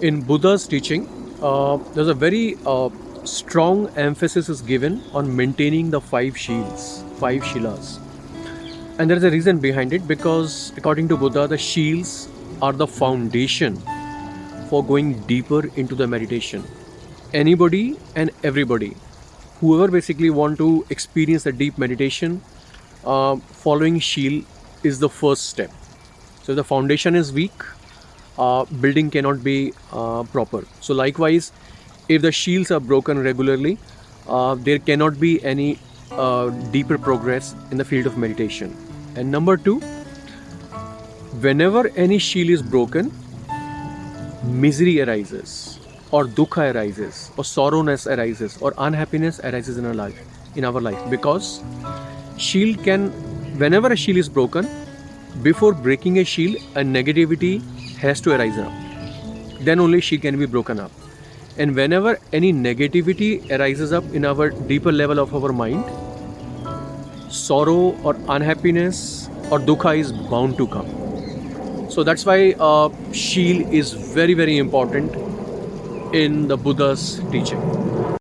in Buddha's teaching, uh, there's a very uh, strong emphasis is given on maintaining the five shilas, five shilas. And there is a reason behind it because according to Buddha, the shilas are the foundation for going deeper into the meditation. Anybody and everybody, whoever basically want to experience a deep meditation, uh, following shila is the first step. So the foundation is weak, building cannot be uh, proper. So likewise, if the shilas are broken regularly, uh, there cannot be any uh, deeper progress in the field of meditation. And number two, whenever any shila is broken, misery arises, or dukkha arises, or sorrowness arises, or unhappiness arises in our life, in our life, because shila can, whenever a shila is broken, before breaking a shila, a negativity has to arise up. Then only she can be broken up. And whenever any negativity arises up in our deeper level of our mind, sorrow or unhappiness or dukkha is bound to come. So that's why uh, shila is very very important in the Buddha's teaching.